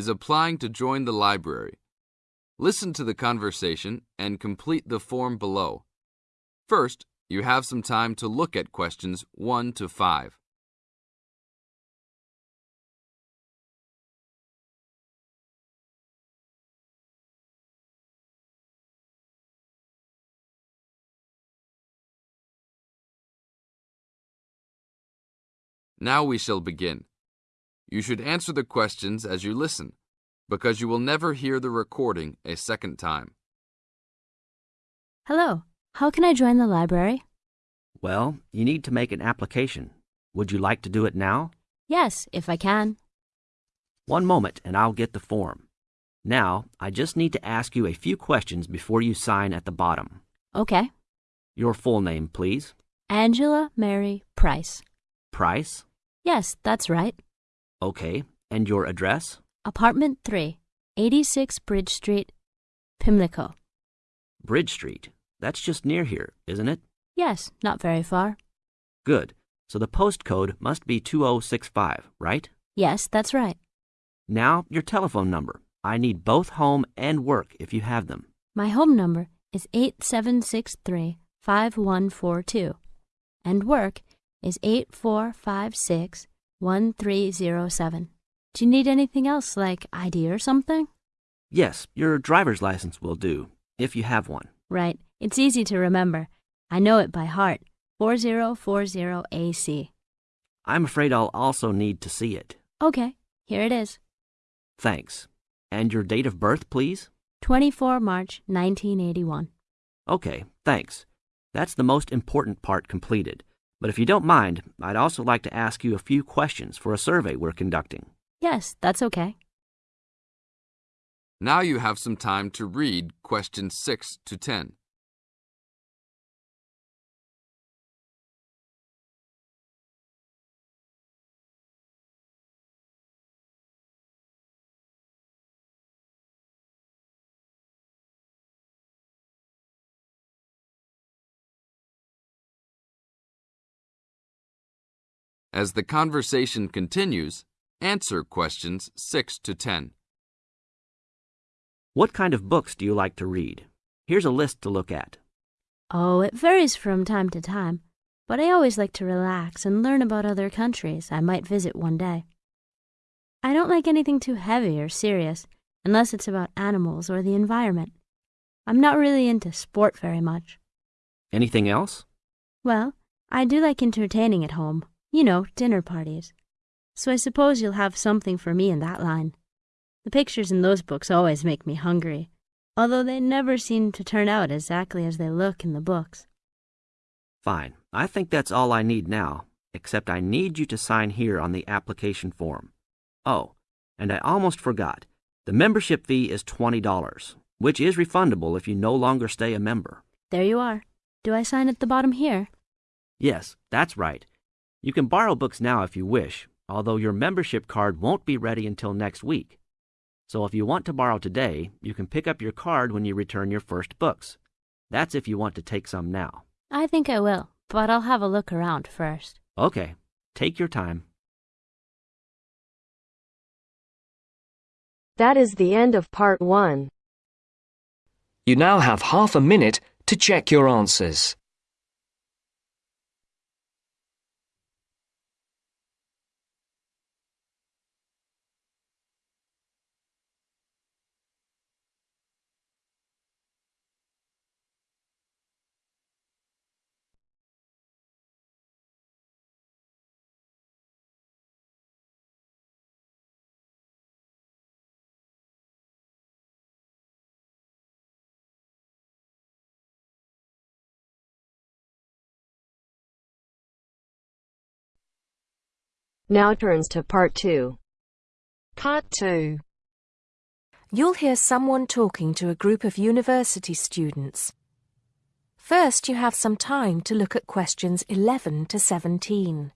Is applying to join the library. Listen to the conversation and complete the form below. First, you have some time to look at questions 1 to 5. Now we shall begin. You should answer the questions as you listen, because you will never hear the recording a second time. Hello, how can I join the library? Well, you need to make an application. Would you like to do it now? Yes, if I can. One moment and I'll get the form. Now, I just need to ask you a few questions before you sign at the bottom. Okay. Your full name, please. Angela Mary Price. Price? Yes, that's right. Okay. And your address? Apartment 3, 86 Bridge Street, Pimlico. Bridge Street. That's just near here, isn't it? Yes, not very far. Good. So the postcode must be 2065, right? Yes, that's right. Now, your telephone number. I need both home and work if you have them. My home number is 8763 5142, and work is 8456 1307. Do you need anything else like ID or something? Yes, your driver's license will do, if you have one. Right. It's easy to remember. I know it by heart. 4040AC. I'm afraid I'll also need to see it. Okay, here it is. Thanks. And your date of birth, please? 24 March 1981. Okay, thanks. That's the most important part completed. But if you don't mind, I'd also like to ask you a few questions for a survey we're conducting. Yes, that's okay. Now you have some time to read questions 6 to 10. As the conversation continues, answer questions 6 to 10. What kind of books do you like to read? Here's a list to look at. Oh, it varies from time to time, but I always like to relax and learn about other countries I might visit one day. I don't like anything too heavy or serious unless it's about animals or the environment. I'm not really into sport very much. Anything else? Well, I do like entertaining at home, you know, dinner parties. So I suppose you'll have something for me in that line. The pictures in those books always make me hungry, although they never seem to turn out exactly as they look in the books. Fine. I think that's all I need now, except I need you to sign here on the application form. Oh, and I almost forgot. The membership fee is $20, which is refundable if you no longer stay a member. There you are. Do I sign at the bottom here? Yes, that's right. You can borrow books now if you wish, although your membership card won't be ready until next week. So if you want to borrow today, you can pick up your card when you return your first books. That's if you want to take some now. I think I will, but I'll have a look around first. Okay, take your time. That is the end of part one. You now have half a minute to check your answers. Now turns to part two. Part 2 You'll hear someone talking to a group of university students. First, you have some time to look at questions 11 to 17.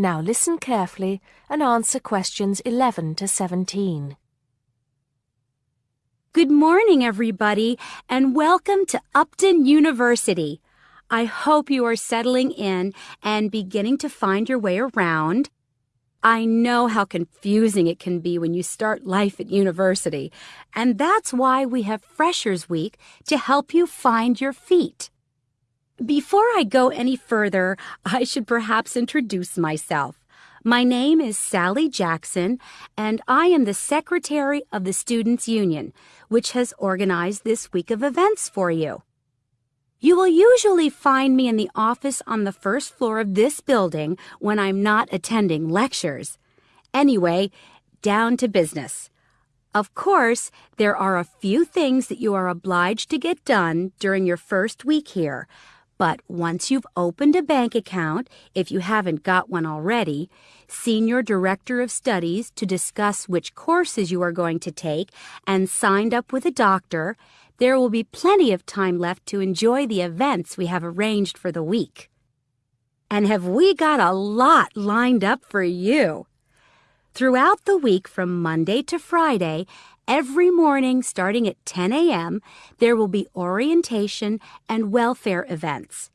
Now listen carefully and answer questions 11 to 17. Good morning, everybody, and welcome to Upton University. I hope you are settling in and beginning to find your way around. I know how confusing it can be when you start life at university, and that's why we have Freshers Week to help you find your feet. Before I go any further, I should perhaps introduce myself. My name is Sally Jackson, and I am the Secretary of the Students' Union, which has organized this week of events for you. You will usually find me in the office on the first floor of this building when I'm not attending lectures. Anyway, down to business. Of course, there are a few things that you are obliged to get done during your first week here. But once you've opened a bank account, if you haven't got one already, seen your director of studies to discuss which courses you are going to take, and signed up with a doctor, there will be plenty of time left to enjoy the events we have arranged for the week. And have we got a lot lined up for you? Throughout the week from Monday to Friday, every morning starting at 10 a.m., there will be orientation and welfare events.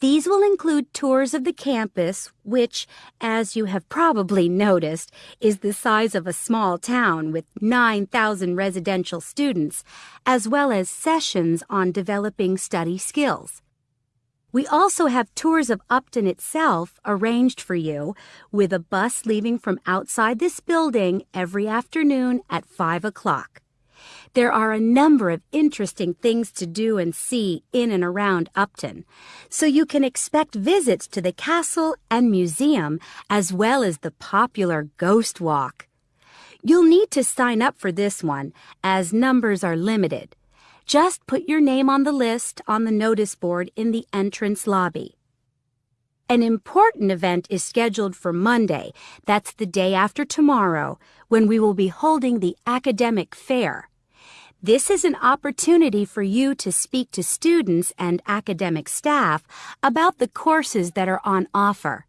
These will include tours of the campus, which, as you have probably noticed, is the size of a small town with 9,000 residential students, as well as sessions on developing study skills. We also have tours of Upton itself arranged for you, with a bus leaving from outside this building every afternoon at 5 o'clock. There are a number of interesting things to do and see in and around Upton, so you can expect visits to the castle and museum as well as the popular Ghost Walk. You'll need to sign up for this one as numbers are limited. Just put your name on the list on the notice board in the entrance lobby. An important event is scheduled for Monday, that's the day after tomorrow, when we will be holding the academic fair. This is an opportunity for you to speak to students and academic staff about the courses that are on offer.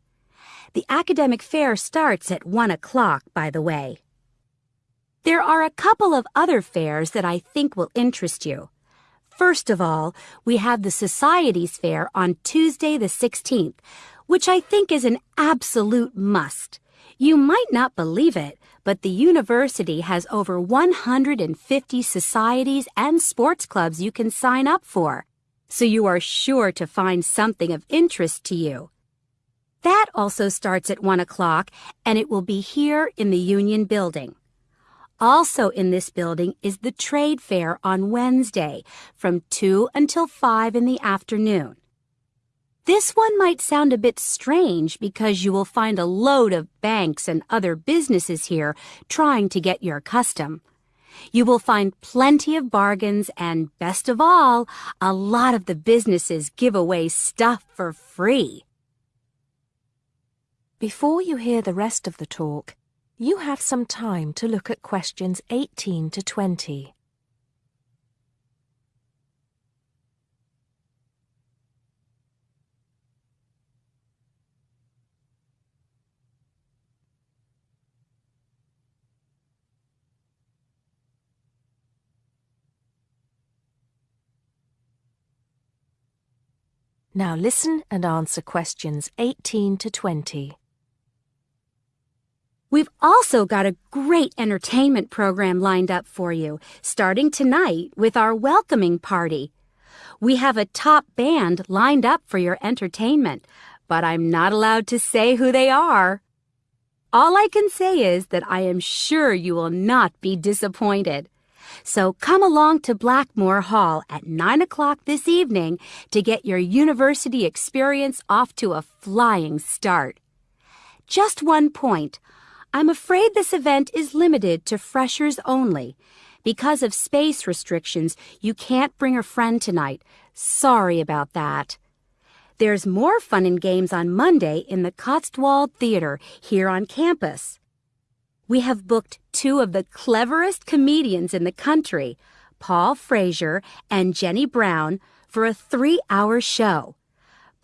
The academic fair starts at 1 o'clock, by the way. There are a couple of other fairs that I think will interest you. First of all, we have the Societies Fair on Tuesday the 16th, which I think is an absolute must. You might not believe it, but the university has over 150 societies and sports clubs you can sign up for, so you are sure to find something of interest to you. That also starts at 1 o'clock, and it will be here in the Union Building. Also in this building is the Trade Fair on Wednesday from 2 until 5 in the afternoon. This one might sound a bit strange because you will find a load of banks and other businesses here trying to get your custom. You will find plenty of bargains and, best of all, a lot of the businesses give away stuff for free. Before you hear the rest of the talk, you have some time to look at questions 18 to 20. Now listen and answer questions 18 to 20. We've also got a great entertainment program lined up for you, starting tonight with our welcoming party. We have a top band lined up for your entertainment, but I'm not allowed to say who they are. All I can say is that I am sure you will not be disappointed. So come along to Blackmore Hall at 9 o'clock this evening to get your university experience off to a flying start. Just one point. I'm afraid this event is limited to freshers only. Because of space restrictions, you can't bring a friend tonight. Sorry about that. There's more fun and games on Monday in the Cotswold Theater here on campus we have booked two of the cleverest comedians in the country, Paul Frazier and Jenny Brown, for a three hour show.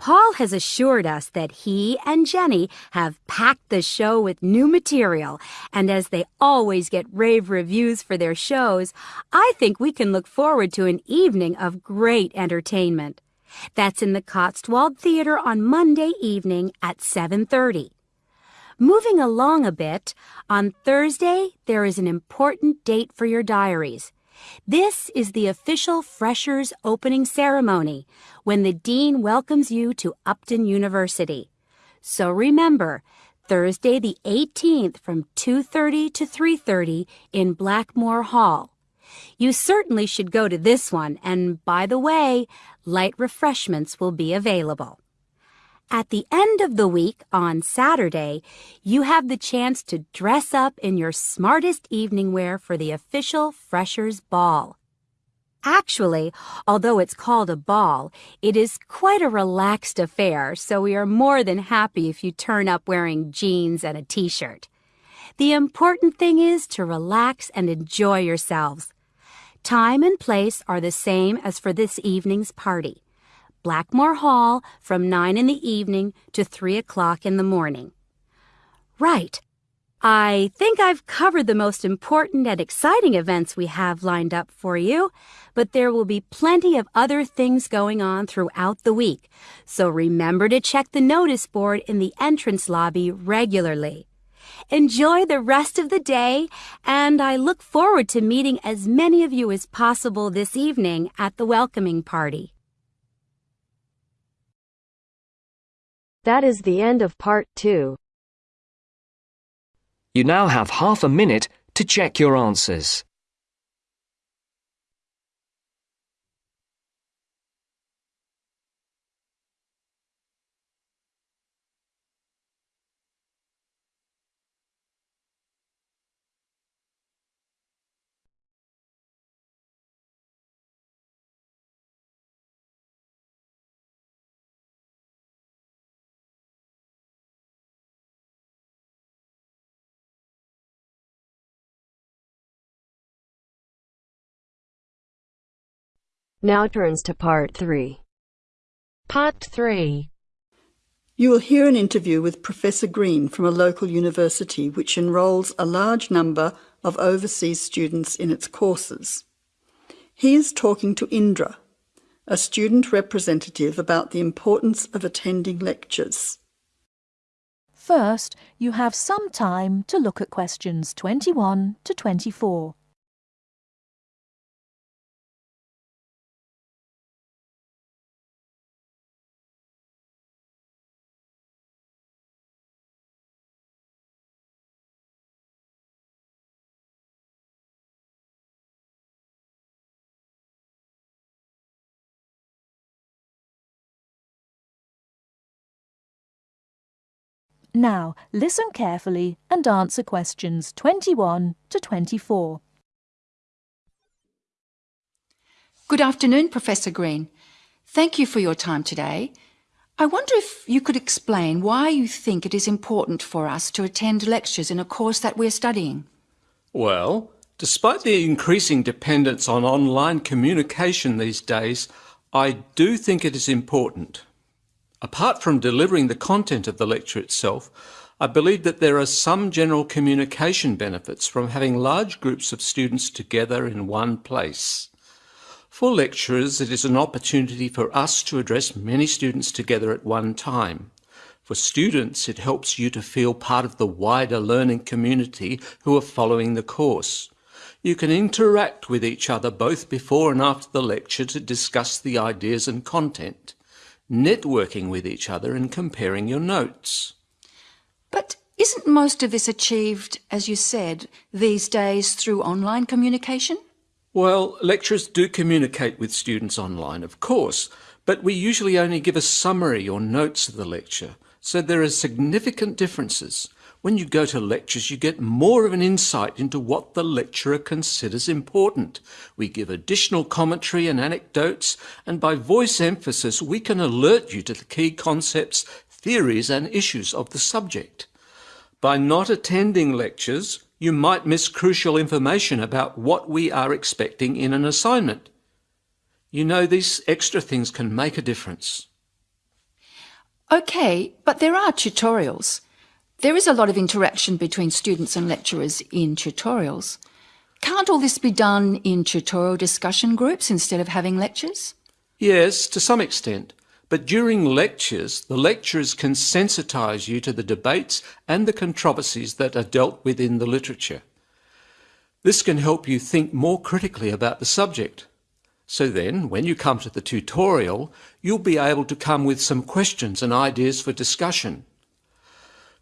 Paul has assured us that he and Jenny have packed the show with new material, and as they always get rave reviews for their shows, I think we can look forward to an evening of great entertainment. That's in the Cotswold Theater on Monday evening at 7:30. Moving along a bit, on Thursday there is an important date for your diaries. This is the official Freshers opening ceremony when the Dean welcomes you to Upton University. So remember, Thursday the 18th from 2.30 to 3.30 in Blackmore Hall. You certainly should go to this one, and by the way, light refreshments will be available. At the end of the week, on Saturday, you have the chance to dress up in your smartest evening wear for the official Freshers' Ball. Actually, although it's called a ball, it is quite a relaxed affair, so we are more than happy if you turn up wearing jeans and a t-shirt. The important thing is to relax and enjoy yourselves. Time and place are the same as for this evening's party. Blackmore Hall from 9 in the evening to 3 o'clock in the morning. Right. I think I've covered the most important and exciting events we have lined up for you, but there will be plenty of other things going on throughout the week, so remember to check the notice board in the entrance lobby regularly. Enjoy the rest of the day, and I look forward to meeting as many of you as possible this evening at the welcoming party. That is the end of part two. You now have half a minute to check your answers. Now turns to part three. Part 3. You will hear an interview with Professor Green from a local university which enrolls a large number of overseas students in its courses. He is talking to Indra, a student representative about the importance of attending lectures. First, you have some time to look at questions 21 to 24. Now, listen carefully and answer questions 21 to 24. Good afternoon, Professor Green. Thank you for your time today. I wonder if you could explain why you think it is important for us to attend lectures in a course that we're studying. Well, despite the increasing dependence on online communication these days, I do think it is important. Apart from delivering the content of the lecture itself, I believe that there are some general communication benefits from having large groups of students together in one place. For lecturers, it is an opportunity for us to address many students together at one time. For students, it helps you to feel part of the wider learning community who are following the course. You can interact with each other both before and after the lecture to discuss the ideas and content networking with each other and comparing your notes. But isn't most of this achieved, as you said, these days through online communication? Well, lecturers do communicate with students online, of course, but we usually only give a summary or notes of the lecture, so there are significant differences. When you go to lectures, you get more of an insight into what the lecturer considers important. We give additional commentary and anecdotes, and by voice emphasis, we can alert you to the key concepts, theories, and issues of the subject. By not attending lectures, you might miss crucial information about what we are expecting in an assignment. You know, these extra things can make a difference. Okay, but there are tutorials. There is a lot of interaction between students and lecturers in tutorials. Can't all this be done in tutorial discussion groups instead of having lectures? Yes, to some extent. But during lectures, the lecturers can sensitise you to the debates and the controversies that are dealt with in the literature. This can help you think more critically about the subject. So then, when you come to the tutorial, you'll be able to come with some questions and ideas for discussion.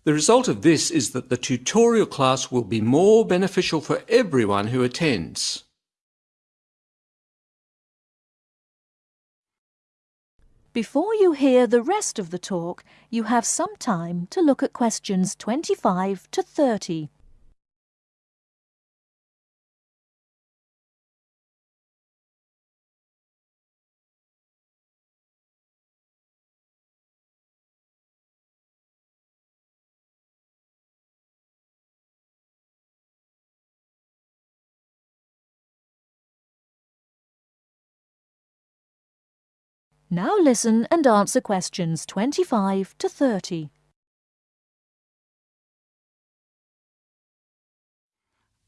The result of this is that the tutorial class will be more beneficial for everyone who attends. Before you hear the rest of the talk, you have some time to look at questions 25 to 30. Now listen and answer questions 25 to 30.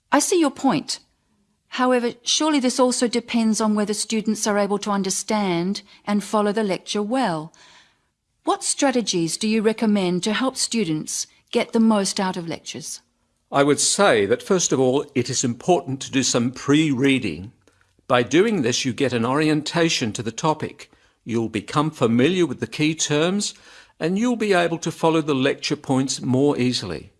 I see your point. However, surely this also depends on whether students are able to understand and follow the lecture well. What strategies do you recommend to help students get the most out of lectures? I would say that first of all, it is important to do some pre-reading. By doing this, you get an orientation to the topic You'll become familiar with the key terms and you'll be able to follow the lecture points more easily.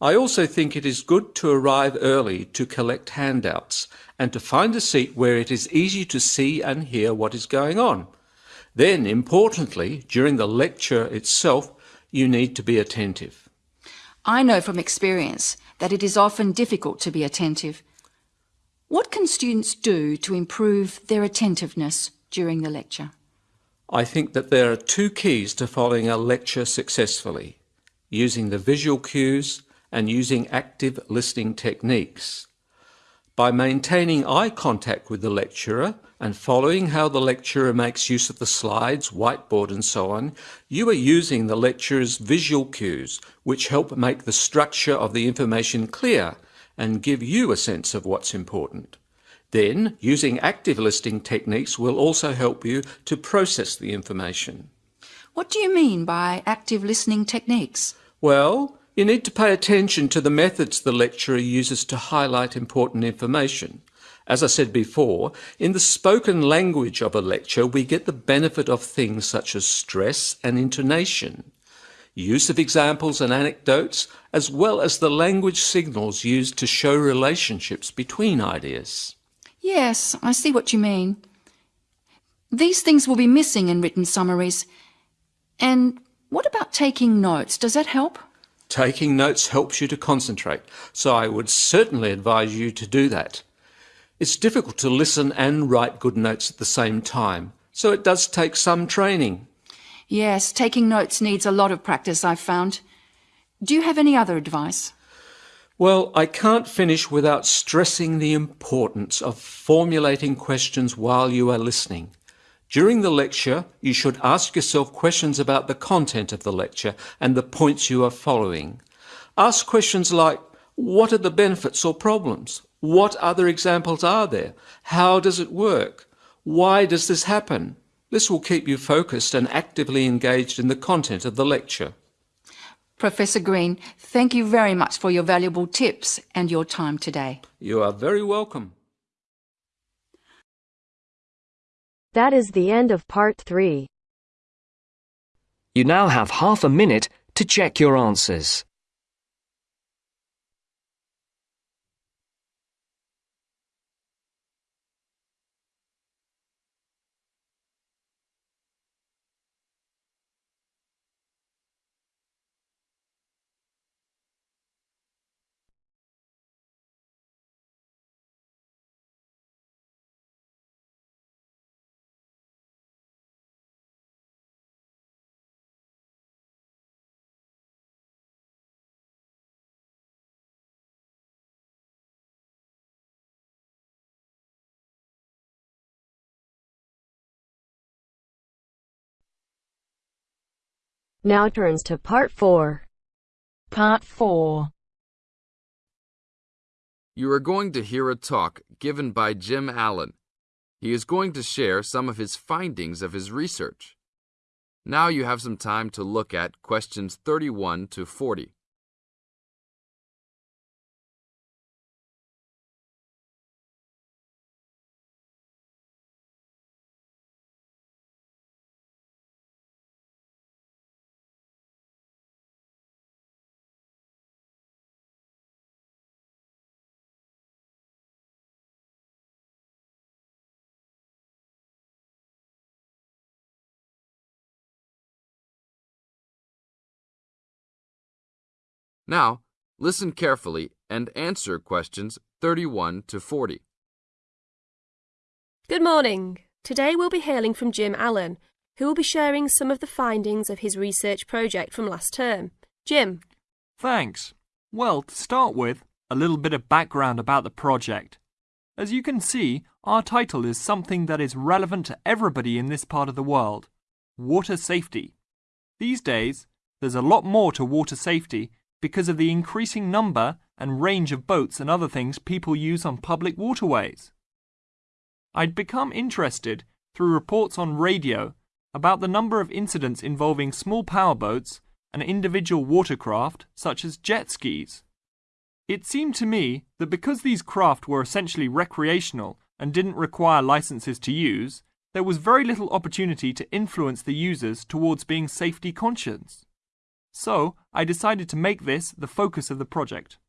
I also think it is good to arrive early to collect handouts and to find a seat where it is easy to see and hear what is going on. Then, importantly, during the lecture itself, you need to be attentive. I know from experience that it is often difficult to be attentive. What can students do to improve their attentiveness during the lecture? I think that there are two keys to following a lecture successfully, using the visual cues and using active listening techniques. By maintaining eye contact with the lecturer and following how the lecturer makes use of the slides, whiteboard and so on, you are using the lecturer's visual cues, which help make the structure of the information clear and give you a sense of what's important. Then, using active listening techniques will also help you to process the information. What do you mean by active listening techniques? Well, you need to pay attention to the methods the lecturer uses to highlight important information. As I said before, in the spoken language of a lecture, we get the benefit of things such as stress and intonation, use of examples and anecdotes, as well as the language signals used to show relationships between ideas. Yes, I see what you mean. These things will be missing in written summaries. And what about taking notes? Does that help? Taking notes helps you to concentrate, so I would certainly advise you to do that. It's difficult to listen and write good notes at the same time, so it does take some training. Yes, taking notes needs a lot of practice, I've found. Do you have any other advice? Well, I can't finish without stressing the importance of formulating questions while you are listening. During the lecture, you should ask yourself questions about the content of the lecture and the points you are following. Ask questions like, what are the benefits or problems? What other examples are there? How does it work? Why does this happen? This will keep you focused and actively engaged in the content of the lecture. Professor Green, thank you very much for your valuable tips and your time today. You are very welcome. That is the end of part three. You now have half a minute to check your answers. Now turns to part 4. Part 4. You are going to hear a talk given by Jim Allen. He is going to share some of his findings of his research. Now you have some time to look at questions 31 to 40. Now, listen carefully and answer questions 31 to 40. Good morning. Today we'll be hailing from Jim Allen, who will be sharing some of the findings of his research project from last term. Jim. Thanks. Well, to start with, a little bit of background about the project. As you can see, our title is something that is relevant to everybody in this part of the world water safety. These days, there's a lot more to water safety because of the increasing number and range of boats and other things people use on public waterways. I'd become interested through reports on radio about the number of incidents involving small powerboats and individual watercraft such as jet skis. It seemed to me that because these craft were essentially recreational and didn't require licenses to use, there was very little opportunity to influence the users towards being safety conscious. So I decided to make this the focus of the project.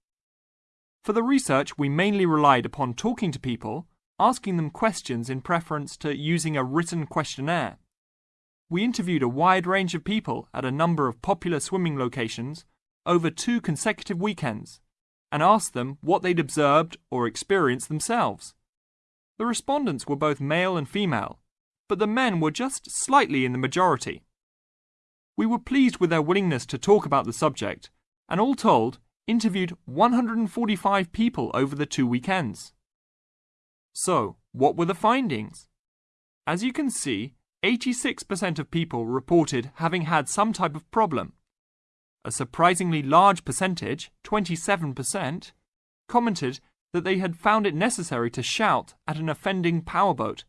For the research, we mainly relied upon talking to people, asking them questions in preference to using a written questionnaire. We interviewed a wide range of people at a number of popular swimming locations over two consecutive weekends and asked them what they'd observed or experienced themselves. The respondents were both male and female, but the men were just slightly in the majority. We were pleased with their willingness to talk about the subject, and all told, interviewed 145 people over the two weekends. So, what were the findings? As you can see, 86% of people reported having had some type of problem. A surprisingly large percentage, 27%, commented that they had found it necessary to shout at an offending powerboat.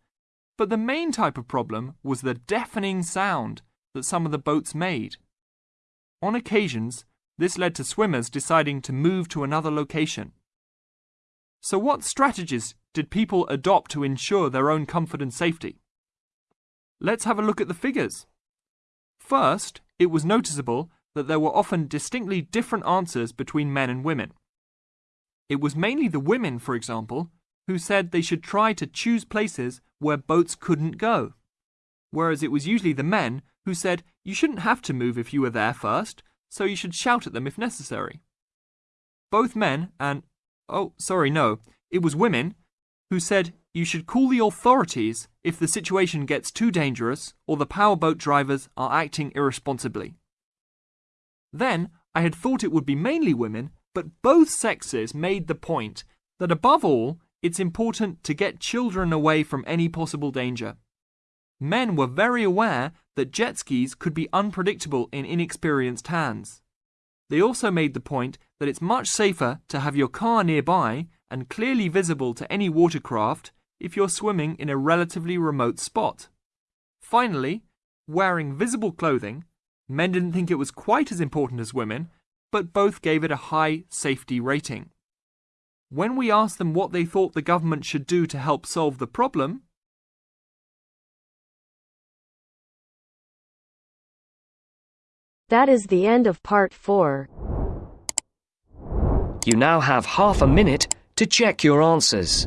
But the main type of problem was the deafening sound that some of the boats made. On occasions, this led to swimmers deciding to move to another location. So, what strategies did people adopt to ensure their own comfort and safety? Let's have a look at the figures. First, it was noticeable that there were often distinctly different answers between men and women. It was mainly the women, for example, who said they should try to choose places where boats couldn't go, whereas it was usually the men who said you shouldn't have to move if you were there first, so you should shout at them if necessary. Both men and, oh, sorry, no, it was women who said you should call the authorities if the situation gets too dangerous or the powerboat drivers are acting irresponsibly. Then I had thought it would be mainly women, but both sexes made the point that above all, it's important to get children away from any possible danger. Men were very aware that jet skis could be unpredictable in inexperienced hands. They also made the point that it's much safer to have your car nearby and clearly visible to any watercraft if you're swimming in a relatively remote spot. Finally, wearing visible clothing, men didn't think it was quite as important as women, but both gave it a high safety rating. When we asked them what they thought the government should do to help solve the problem, That is the end of part 4. You now have half a minute to check your answers.